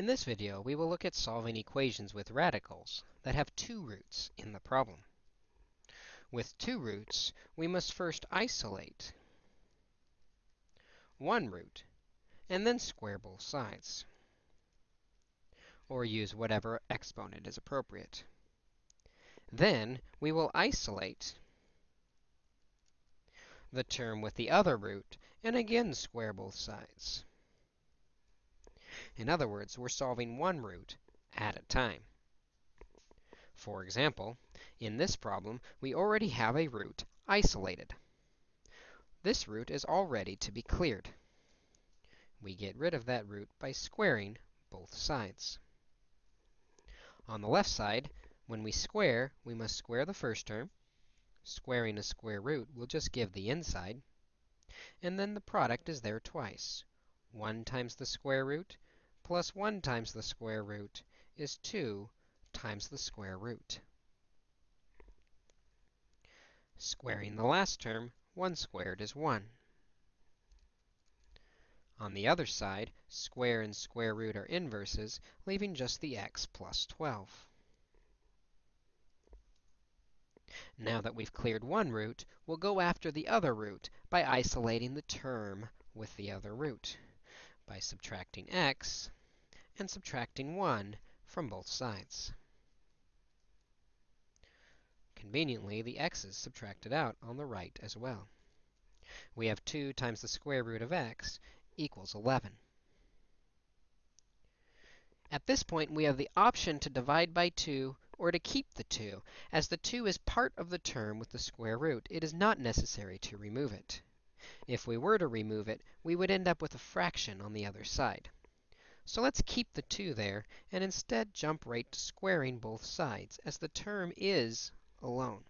In this video, we will look at solving equations with radicals that have two roots in the problem. With two roots, we must first isolate one root and then square both sides, or use whatever exponent is appropriate. Then we will isolate the term with the other root and again square both sides. In other words, we're solving one root at a time. For example, in this problem, we already have a root isolated. This root is all ready to be cleared. We get rid of that root by squaring both sides. On the left side, when we square, we must square the first term. Squaring a square root will just give the inside. And then the product is there twice. 1 times the square root plus 1 times the square root is 2 times the square root. Squaring the last term, 1 squared is 1. On the other side, square and square root are inverses, leaving just the x plus 12. Now that we've cleared one root, we'll go after the other root by isolating the term with the other root by subtracting x and subtracting 1 from both sides. Conveniently, the x is subtracted out on the right as well. We have 2 times the square root of x equals 11. At this point, we have the option to divide by 2 or to keep the 2. As the 2 is part of the term with the square root, it is not necessary to remove it. If we were to remove it, we would end up with a fraction on the other side. So let's keep the 2 there, and instead jump right to squaring both sides, as the term is alone.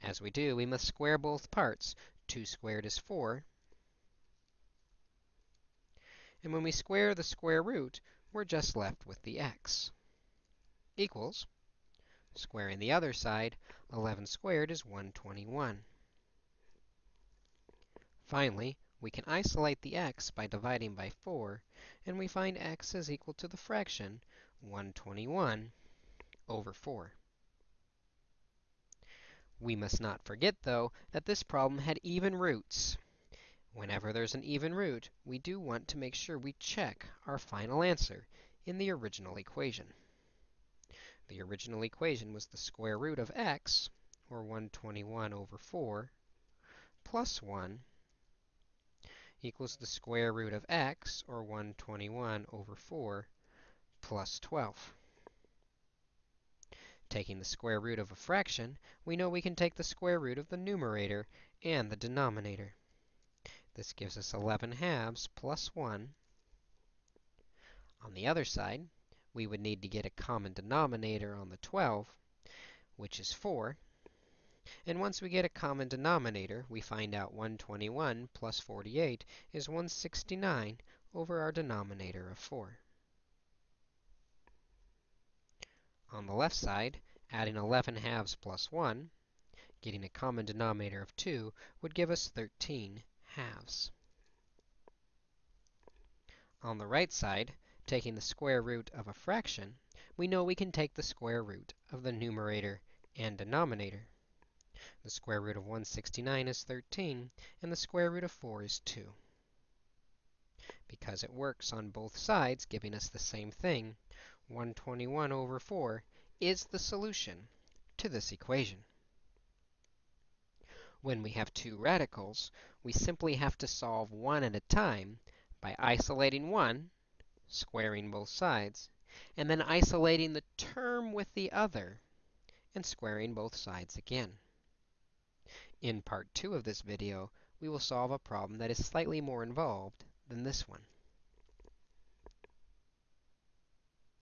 As we do, we must square both parts. 2 squared is 4. And when we square the square root, we're just left with the x equals, squaring the other side, 11 squared is 121. Finally, we can isolate the x by dividing by 4, and we find x is equal to the fraction 121 over 4. We must not forget, though, that this problem had even roots. Whenever there's an even root, we do want to make sure we check our final answer in the original equation. The original equation was the square root of x, or 121 over 4, plus 1 equals the square root of x, or 121 over 4, plus 12. Taking the square root of a fraction, we know we can take the square root of the numerator and the denominator. This gives us 11 halves plus 1. On the other side, we would need to get a common denominator on the 12, which is 4. And once we get a common denominator, we find out 121 plus 48 is 169 over our denominator of 4. On the left side, adding 11 halves plus 1, getting a common denominator of 2, would give us 13 halves. On the right side, taking the square root of a fraction, we know we can take the square root of the numerator and denominator. The square root of 169 is 13, and the square root of 4 is 2. Because it works on both sides, giving us the same thing, 121 over 4 is the solution to this equation. When we have two radicals, we simply have to solve one at a time by isolating one, squaring both sides, and then isolating the term with the other, and squaring both sides again. In part 2 of this video, we will solve a problem that is slightly more involved than this one.